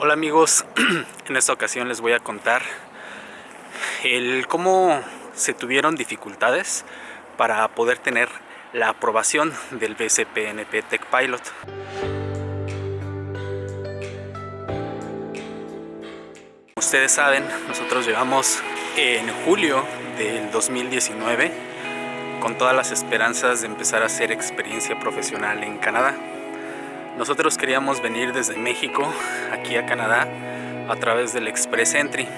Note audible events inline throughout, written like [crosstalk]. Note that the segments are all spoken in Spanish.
Hola amigos, [clears throat] en esta ocasión les voy a contar el cómo se tuvieron dificultades para poder tener la aprobación del BCPNP Tech Pilot. Ustedes saben, nosotros llegamos en julio del 2019 con todas las esperanzas de empezar a hacer experiencia profesional en Canadá. Nosotros queríamos venir desde México aquí a Canadá a través del Express Entry,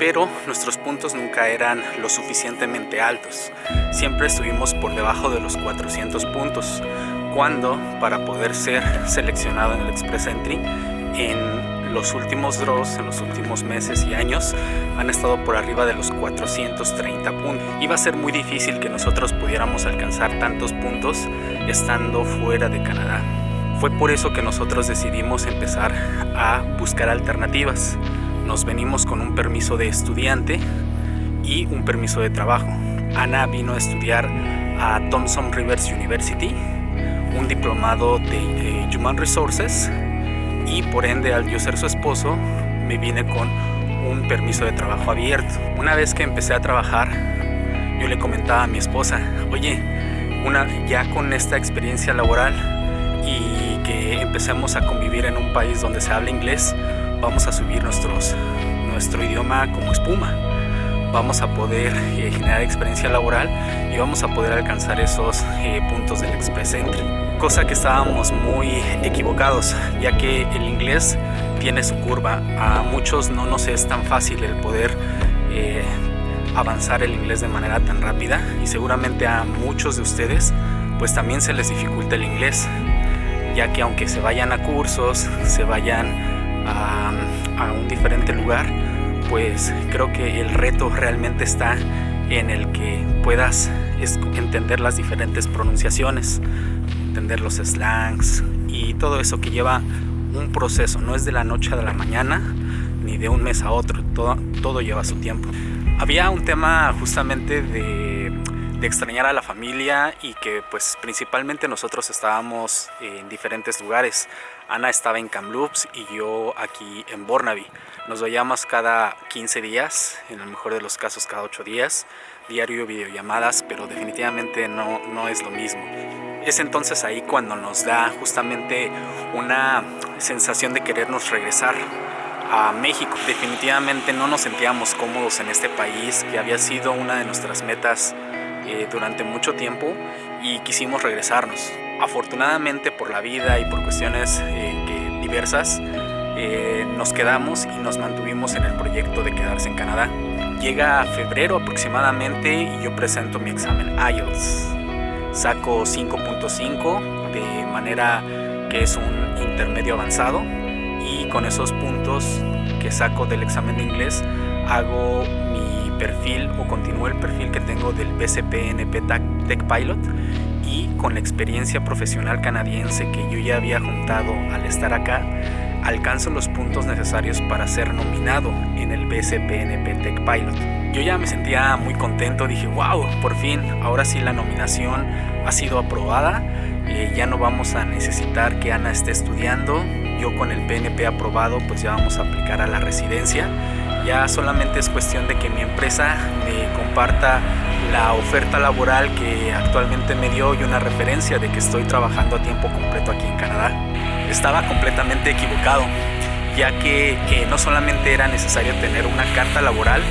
pero nuestros puntos nunca eran lo suficientemente altos. Siempre estuvimos por debajo de los 400 puntos, cuando para poder ser seleccionado en el Express Entry en los últimos draws, en los últimos meses y años, han estado por arriba de los 430 puntos. Iba a ser muy difícil que nosotros pudiéramos alcanzar tantos puntos estando fuera de Canadá. Fue por eso que nosotros decidimos empezar a buscar alternativas. Nos venimos con un permiso de estudiante y un permiso de trabajo. Ana vino a estudiar a Thomson Rivers University, un diplomado de eh, Human Resources y por ende al yo ser su esposo me vine con un permiso de trabajo abierto. Una vez que empecé a trabajar, yo le comentaba a mi esposa, oye, una, ya con esta experiencia laboral que empecemos a convivir en un país donde se habla inglés, vamos a subir nuestros, nuestro idioma como espuma. Vamos a poder eh, generar experiencia laboral y vamos a poder alcanzar esos eh, puntos del Express Entry. Cosa que estábamos muy equivocados, ya que el inglés tiene su curva. A muchos no nos es tan fácil el poder eh, avanzar el inglés de manera tan rápida y seguramente a muchos de ustedes pues también se les dificulta el inglés ya que aunque se vayan a cursos, se vayan a, un diferente lugar, pues creo que el reto realmente está en el que puedas entender las diferentes pronunciaciones, entender los slangs y todo eso que lleva un proceso, no es de la noche a la mañana ni de un mes a otro, todo, todo lleva su tiempo. Había un tema justamente de de extrañar a la familia y que pues principalmente nosotros estábamos en diferentes lugares. Ana estaba en Kamloops y yo aquí en Burnaby. Nos veíamos cada 15 días, en el mejor de los casos cada 8 días, diario videollamadas, pero definitivamente no, no es lo mismo. Es entonces ahí cuando nos da justamente una sensación de querernos regresar a México. Definitivamente no nos sentíamos cómodos en este país, que había sido una de nuestras metas eh, durante mucho tiempo y quisimos regresarnos. Afortunadamente por la vida y por cuestiones eh, diversas eh, nos quedamos y nos mantuvimos en el proyecto de quedarse en Canadá. Llega febrero aproximadamente y yo presento mi examen IELTS. Saco 5.5 de manera que es un intermedio avanzado y con esos puntos que saco del examen de inglés hago mi perfil o continúo el perfil que tengo del BCPNP Tech Pilot y con la experiencia profesional canadiense que yo ya había juntado al estar acá, alcanzo los puntos necesarios para ser nominado en el BCPNP Tech Pilot. Yo ya me sentía muy contento, dije, wow, por fin, ahora sí la nominación ha sido aprobada, eh, ya no vamos a necesitar que Ana esté estudiando, yo con el PNP aprobado pues ya vamos a aplicar a la residencia ya solamente es cuestión de que mi empresa me comparta la oferta laboral que actualmente me dio y una referencia de que estoy trabajando a tiempo completo aquí en Canadá. Estaba completamente equivocado, ya que eh, no solamente era necesario tener una carta laboral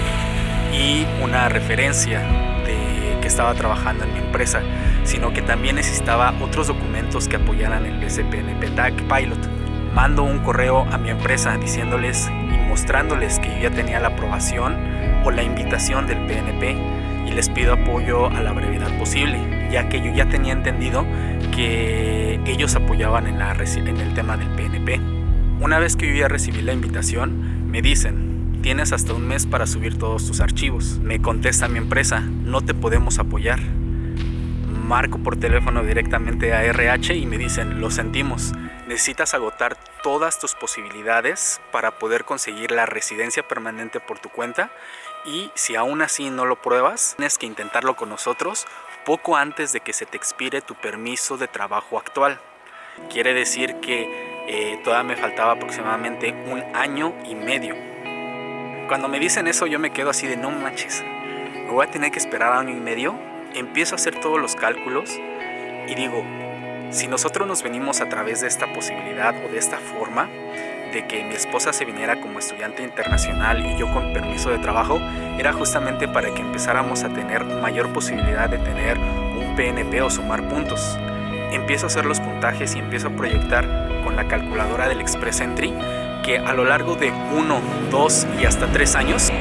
y una referencia de que estaba trabajando en mi empresa, sino que también necesitaba otros documentos que apoyaran el SPNP TAC Pilot. Mando un correo a mi empresa diciéndoles mostrándoles que yo ya tenía la aprobación o la invitación del PNP y les pido apoyo a la brevedad posible, ya que yo ya tenía entendido que ellos apoyaban en, la, en el tema del PNP. Una vez que yo ya recibí la invitación, me dicen, tienes hasta un mes para subir todos tus archivos. Me contesta mi empresa, no te podemos apoyar. Marco por teléfono directamente a RH y me dicen, lo sentimos, necesitas agotar todas tus posibilidades para poder conseguir la residencia permanente por tu cuenta y si aún así no lo pruebas, tienes que intentarlo con nosotros poco antes de que se te expire tu permiso de trabajo actual. Quiere decir que eh, todavía me faltaba aproximadamente un año y medio. Cuando me dicen eso yo me quedo así de no manches, me voy a tener que esperar año y medio. Empiezo a hacer todos los cálculos y digo, si nosotros nos venimos a través de esta posibilidad o de esta forma, de que mi esposa se viniera como estudiante internacional y yo con permiso de trabajo, era justamente para que empezáramos a tener mayor posibilidad de tener un PNP o sumar puntos. Empiezo a hacer los puntajes y empiezo a proyectar con la calculadora del Express Entry que a lo largo de 1, 2 y hasta 3 años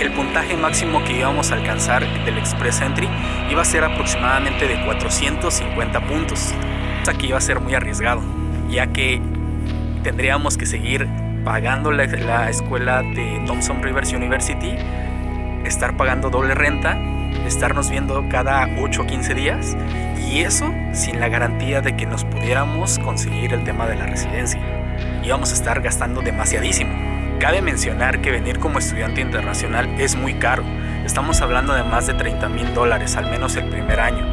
el puntaje máximo que íbamos a alcanzar del Express Entry iba a ser aproximadamente de 450 puntos. Aquí iba a ser muy arriesgado, ya que tendríamos que seguir pagando la, escuela de Thompson Rivers University, estar pagando doble renta, estarnos viendo cada 8 o 15 días y eso sin la garantía de que nos pudiéramos conseguir el tema de la residencia. Íbamos a estar gastando demasiadísimo. Cabe mencionar que venir como estudiante internacional es muy caro. Estamos hablando de más de 30 mil dólares, al menos el primer año.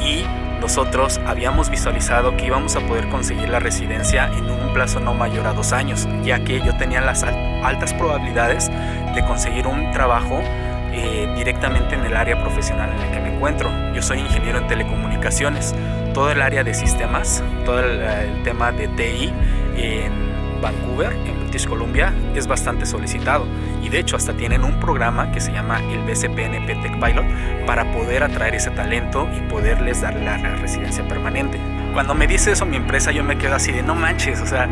Y nosotros habíamos visualizado que íbamos a poder conseguir la residencia en un plazo no mayor a dos años, ya que yo tenía las altas probabilidades de conseguir un trabajo eh, directamente en el área profesional en la que me encuentro. Yo soy ingeniero en telecomunicaciones, todo el área de sistemas, todo el, el tema de TI en Vancouver, en British Columbia, es bastante solicitado y de hecho hasta tienen un programa que se llama el BCPNP Tech Pilot para poder atraer ese talento y poderles dar la residencia permanente. Cuando me dice eso mi empresa yo me quedo así de no manches, o sea,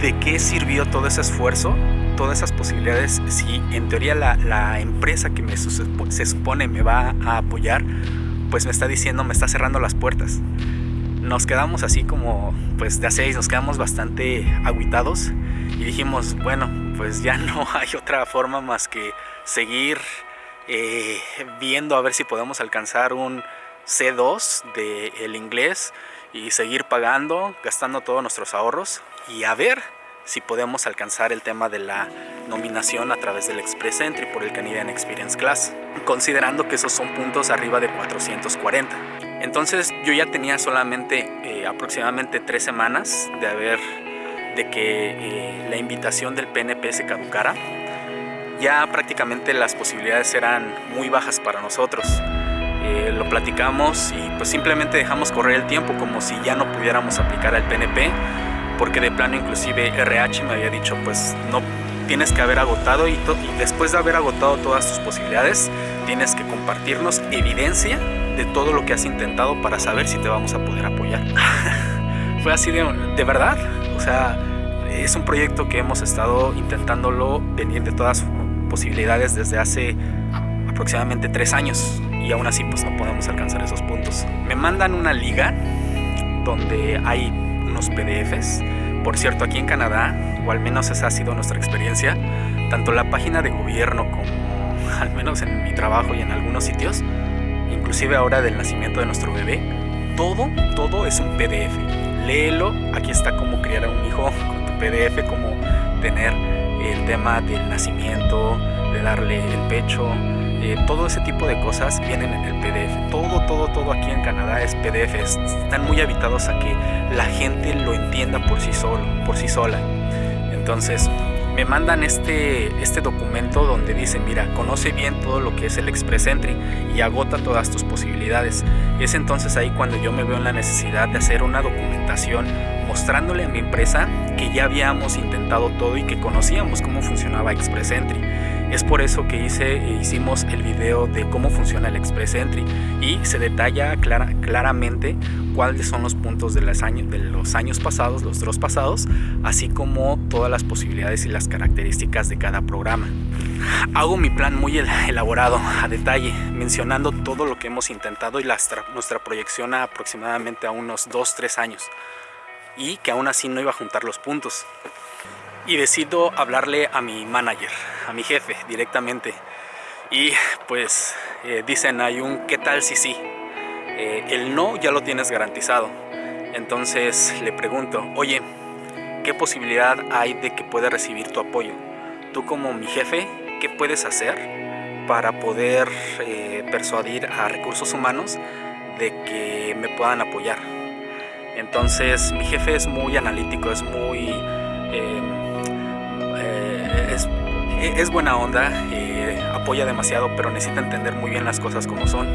¿de qué sirvió todo ese esfuerzo? Todas esas posibilidades, si en teoría la, la empresa que me, se supone me va a apoyar, pues me está diciendo, me está cerrando las puertas nos quedamos así como pues de a seis, nos quedamos bastante aguitados y dijimos, bueno, pues ya [laughs] no hay otra forma más que seguir eh, viendo a ver si podemos alcanzar un C2 del el inglés y seguir pagando, gastando todos nuestros ahorros y a ver si podemos alcanzar el tema de la nominación a través del Express Entry por el Canadian Experience Class, considerando que esos son puntos arriba de 440. Entonces yo ya tenía solamente eh, aproximadamente tres semanas de haber de que eh, la invitación del PNP se caducara. Ya prácticamente las posibilidades eran muy bajas para nosotros. Eh, lo platicamos y pues simplemente dejamos correr el tiempo como si ya no pudiéramos aplicar al PNP porque de plano inclusive RH me había dicho pues no tienes que haber agotado y, y después de haber agotado todas tus posibilidades tienes que compartirnos evidencia de todo lo que has intentado para saber si te vamos a poder apoyar. [laughs] Fue así de, de verdad, o sea, es un proyecto que hemos estado intentándolo venir de todas posibilidades desde hace aproximadamente tres años y aún así pues no podemos alcanzar esos puntos. Me mandan una liga donde hay unos PDFs. Por cierto, aquí en Canadá, o al menos esa ha sido nuestra experiencia, tanto la página de gobierno como [laughs] al menos en mi trabajo y en algunos sitios, inclusive ahora del nacimiento de nuestro bebé, todo, todo es un PDF. Léelo, aquí está cómo criar a un hijo [laughs] con tu PDF, cómo tener el tema del nacimiento, de darle el pecho, eh, todo ese tipo de cosas vienen en el PDF. Todo, todo, todo aquí en Canadá es PDF. Están muy habitados a que la gente lo entienda por sí solo, por sí sola. Entonces, me mandan este, este documento donde dice, mira, conoce bien todo lo que es el Express Entry y agota todas tus posibilidades. Es entonces ahí cuando yo me veo en la necesidad de hacer una documentación mostrándole a mi empresa que ya habíamos intentado todo y que conocíamos cómo funcionaba Express Entry. Es por eso que hice, hicimos el video de cómo funciona el Express Entry. Y se detalla claramente cuáles son los puntos de los, años, pasados, los dos pasados, así como todas las posibilidades y las características de cada programa. Hago mi plan muy elaborado, a detalle, mencionando todo lo que hemos intentado y nuestra proyección a aproximadamente a unos 2-3 años. Y que aún así no iba a juntar los puntos y decido hablarle a mi manager, a mi jefe directamente. Y pues eh, dicen, hay un ¿qué tal si sí? Eh, el no ya lo tienes garantizado. Entonces le pregunto, oye, ¿qué posibilidad hay de que pueda recibir tu apoyo? Tú como mi jefe, ¿qué puedes hacer para poder eh, persuadir a recursos humanos de que me puedan apoyar? Entonces mi jefe es muy analítico, es muy... es, buena onda, eh, apoya demasiado, pero necesita entender muy bien las cosas como son.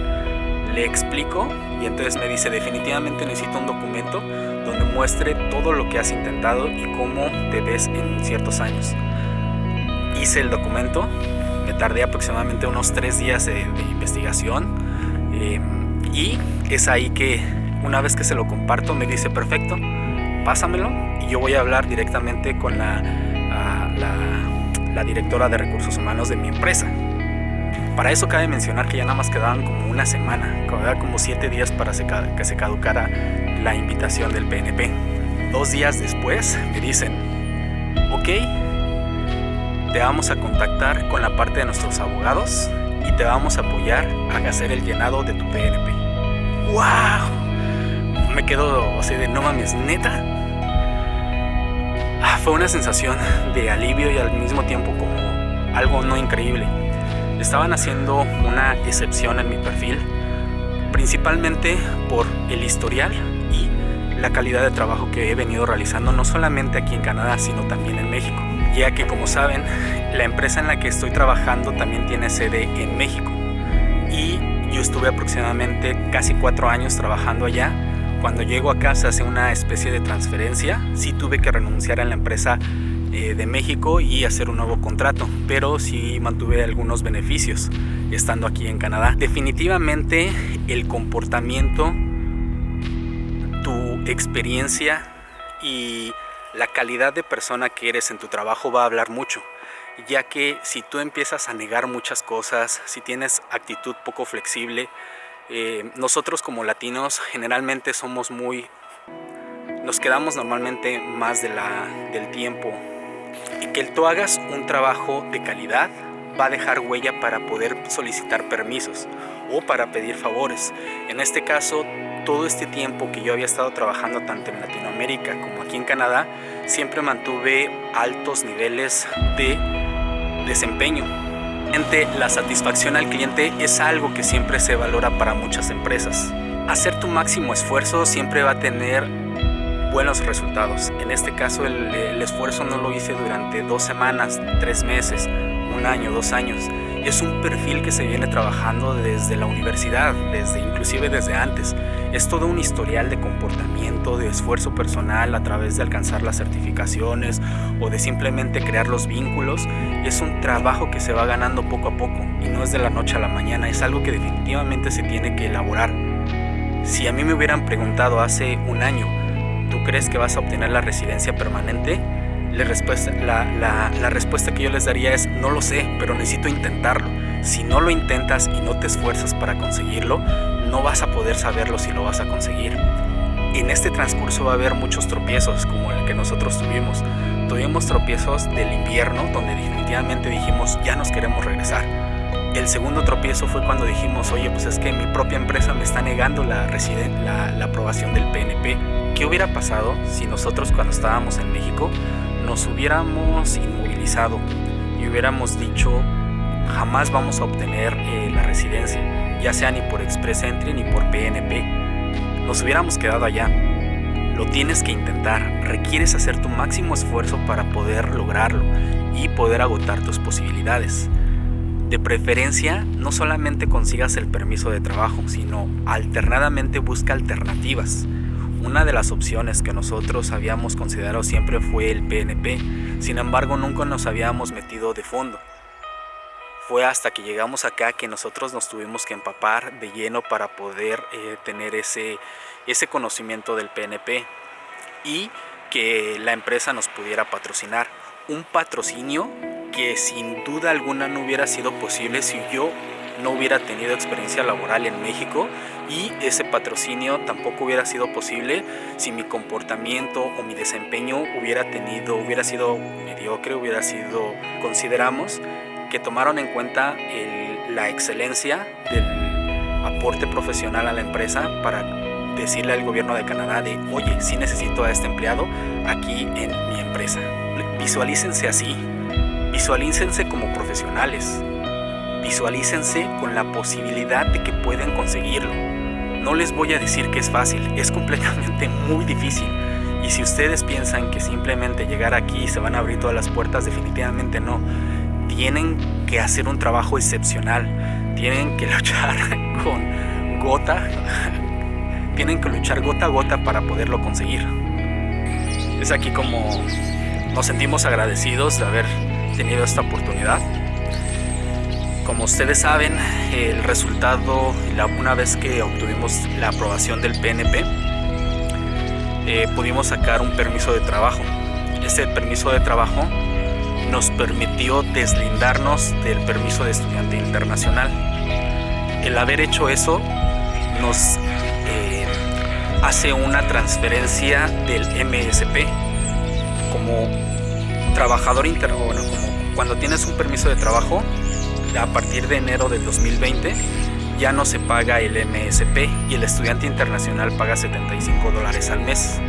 Le explico y entonces me dice definitivamente necesito un documento donde muestre todo lo que has intentado y cómo te ves en ciertos años. Hice el documento, me tardé aproximadamente unos tres días de, investigación em, y es ahí que una vez que se lo comparto me dice perfecto, pásamelo y yo voy a hablar directamente con la, la, directora de recursos humanos de mi empresa. Para eso cabe mencionar que ya nada más quedaban como una semana, quedaban como siete días para que se caducara la invitación del PNP. Dos días después me dicen, ok, te vamos a contactar con la parte de nuestros abogados y te vamos a apoyar a hacer el llenado de tu PNP. ¡Wow! me quedo así de no mames, neta. Fue una sensación de alivio y al mismo tiempo como algo no increíble. Estaban haciendo una excepción en mi perfil, principalmente por el historial y la calidad de trabajo que he venido realizando no solamente aquí en Canadá, sino también en México. Ya que como saben, la empresa en la que estoy trabajando también tiene sede en México. Y yo estuve aproximadamente casi cuatro años trabajando allá cuando llego a casa hace una especie de transferencia, sí tuve que renunciar a la empresa eh, de México y hacer un nuevo contrato, pero sí mantuve algunos beneficios estando aquí en Canadá. Definitivamente el comportamiento, tu experiencia y la calidad de persona que eres en tu trabajo va a hablar mucho ya que si tú empiezas a negar muchas cosas, si tienes actitud poco flexible, eh, nosotros como latinos generalmente somos muy... Nos quedamos normalmente más del tiempo. Y que tú hagas un trabajo de calidad va a dejar huella para poder solicitar permisos o para pedir favores. En este caso, todo este tiempo que yo había estado trabajando tanto en Latinoamérica como aquí en Canadá, siempre mantuve altos niveles de desempeño la satisfacción al cliente es algo que siempre se valora para muchas empresas. Hacer tu máximo esfuerzo siempre va a tener buenos resultados. En este caso el, esfuerzo no lo hice durante dos semanas, tres meses, un año, dos años. Es un perfil que se viene trabajando desde la universidad, desde inclusive desde antes. Es todo un historial de comportamiento, de esfuerzo personal a través de alcanzar las certificaciones o de simplemente crear los vínculos. Es un trabajo que se va ganando poco a poco y no es de la noche a la mañana, es algo que definitivamente se tiene que elaborar. Si a mí me hubieran preguntado hace un año, ¿tú crees que vas a obtener la residencia permanente? La respuesta, la, respuesta que yo les daría es no lo sé, pero necesito intentarlo. Si no lo intentas y no te esfuerzas para conseguirlo, no vas a poder saberlo si lo vas a conseguir. En este transcurso va a haber muchos tropiezos como el que nosotros tuvimos. Tuvimos tropiezos del invierno donde definitivamente dijimos ya nos queremos regresar. El segundo tropiezo fue cuando dijimos, oye, pues es que mi propia empresa me está negando la, la, la aprobación del PNP. ¿Qué hubiera pasado si nosotros cuando estábamos en México nos hubiéramos inmovilizado y hubiéramos dicho jamás vamos a obtener eh, la residencia, ya sea ni por Express Entry ni por PNP, nos hubiéramos quedado allá. Lo tienes que intentar, requieres hacer tu máximo esfuerzo para poder lograrlo y poder agotar tus posibilidades. De preferencia, no solamente consigas el permiso de trabajo, sino alternadamente busca alternativas. Una de las opciones que nosotros habíamos considerado siempre fue el PNP, sin embargo nunca nos habíamos metido de fondo. Fue hasta que llegamos acá que nosotros nos tuvimos que empapar de lleno para poder eh, tener ese, ese conocimiento del PNP y que la empresa nos pudiera patrocinar. Un patrocinio que sin duda alguna no hubiera sido posible si yo no hubiera tenido experiencia laboral en México y ese patrocinio tampoco hubiera sido posible si mi comportamiento o mi desempeño hubiera tenido, hubiera sido mediocre, hubiera sido, consideramos que tomaron en cuenta la excelencia del aporte profesional a la empresa para decirle al gobierno de Canadá de, oye, sí necesito a este empleado aquí en mi empresa. Visualícense así, visualícense como profesionales, visualícense con la posibilidad de que pueden conseguirlo. No les voy a decir que es fácil, es [laughs] completamente muy difícil. Y si ustedes piensan que simplemente llegar aquí se van a abrir todas las puertas, definitivamente no. Tienen que hacer un trabajo excepcional. Tienen que [laughs] luchar con gota. [laughs] Tienen que luchar gota a gota para poderlo conseguir. Es aquí como nos sentimos agradecidos de haber tenido esta oportunidad. Como ustedes saben, el resultado, una vez que obtuvimos la aprobación del PNP, eh, pudimos sacar un permiso de trabajo. Este permiso de trabajo nos permitió deslindarnos del permiso de estudiante internacional. El haber hecho eso nos eh, hace una transferencia del MSP como trabajador interno, bueno, cuando tienes un permiso de trabajo, a partir de enero del 2020 ya no se paga el MSP y el estudiante internacional paga 75 dólares al mes.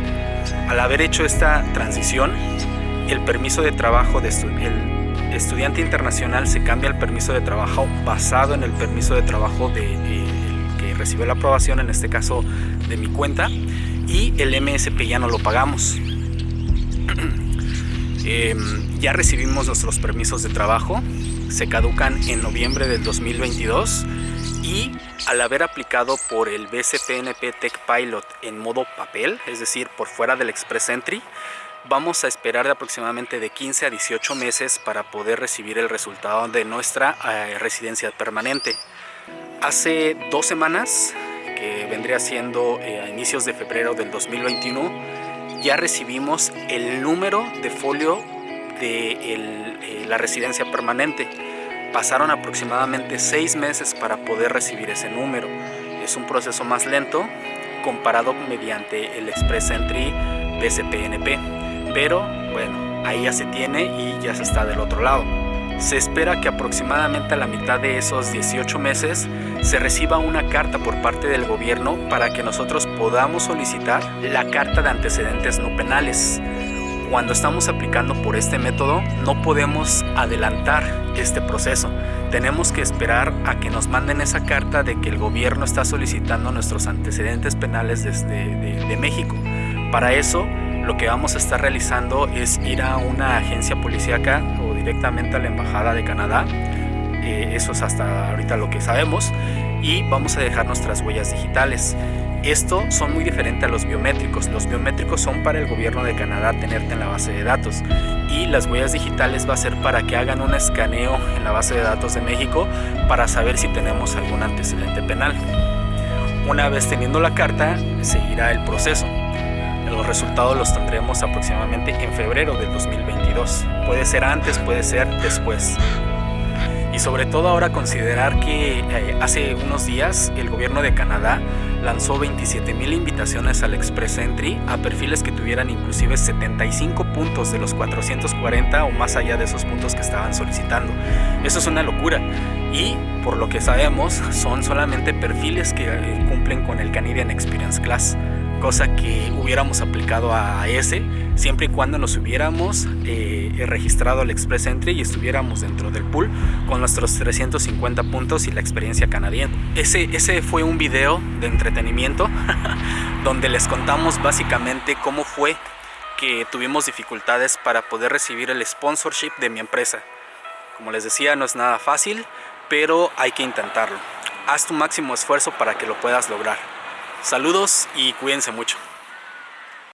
Al haber hecho esta transición, el permiso de trabajo de el estudiante internacional se cambia al permiso de trabajo basado en el permiso de trabajo de, que recibió la aprobación, en este caso de mi cuenta, y el MSP ya no lo pagamos. [clears throat] Em, ya recibimos nuestros permisos de trabajo, se caducan en noviembre del 2022 y al haber aplicado por el BCPNP Tech Pilot en modo papel, es decir, por fuera del Express Entry, vamos a esperar de aproximadamente de 15 a 18 meses para poder recibir el resultado de nuestra eh, residencia permanente. Hace dos semanas, que vendría siendo eh, a inicios de febrero del 2021, ya recibimos el número de folio de eh, la residencia permanente. Pasaron aproximadamente seis meses para poder recibir ese número. Es un proceso más lento comparado mediante el Express Entry BCPNP. Pero bueno, ahí ya se tiene y ya se está del otro lado. Se espera que aproximadamente a la mitad de esos 18 meses se reciba una carta por parte del gobierno para que nosotros podamos solicitar la carta de antecedentes no penales cuando estamos aplicando por este método no podemos adelantar este proceso. Tenemos que esperar a que nos manden esa carta de que el gobierno está solicitando nuestros antecedentes penales desde de, México. Para eso lo que vamos a estar realizando es ir a una agencia policíaca o directamente a la Embajada de Canadá. Eh, eso es hasta ahorita lo que sabemos. Y vamos a dejar nuestras huellas digitales. Esto son muy diferente a los biométricos. Los biométricos son para el gobierno de Canadá tenerte en la base de datos y las huellas digitales va a ser para que hagan un escaneo en la base de datos de México para saber si tenemos algún antecedente penal. Una vez teniendo la carta, seguirá el proceso. Los resultados los tendremos aproximadamente en febrero del 2022. Puede ser antes, puede ser después y sobre todo ahora considerar que eh, hace unos días el gobierno de Canadá lanzó 27 mil invitaciones al Express Entry a perfiles que tuvieran inclusive 75 puntos de los 440 o más allá de esos puntos que estaban solicitando. Eso es una locura y por lo que sabemos son solamente perfiles que eh, cumplen con el Canadian Experience Class cosa que hubiéramos aplicado a ese siempre y cuando nos hubiéramos eh, registrado al Express Entry y estuviéramos dentro del pool con nuestros 350 puntos y la experiencia canadiense. Ese, ese fue un video de entretenimiento [laughs] donde les contamos básicamente cómo fue que tuvimos dificultades para poder recibir el sponsorship de mi empresa. Como les decía, no es nada fácil, pero hay que intentarlo. Haz tu máximo esfuerzo para que lo puedas lograr. Saludos y cuídense mucho.